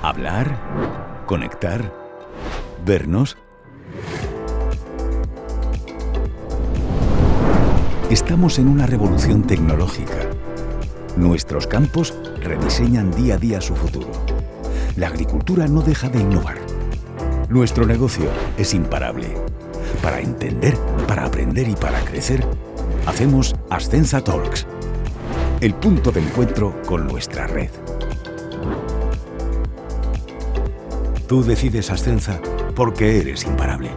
Hablar, conectar, vernos. Estamos en una revolución tecnológica. Nuestros campos rediseñan día a día su futuro. La agricultura no deja de innovar. Nuestro negocio es imparable. Para entender, para aprender y para crecer, hacemos Ascensa Talks, el punto de encuentro con nuestra red. Tú decides Ascensa porque eres imparable.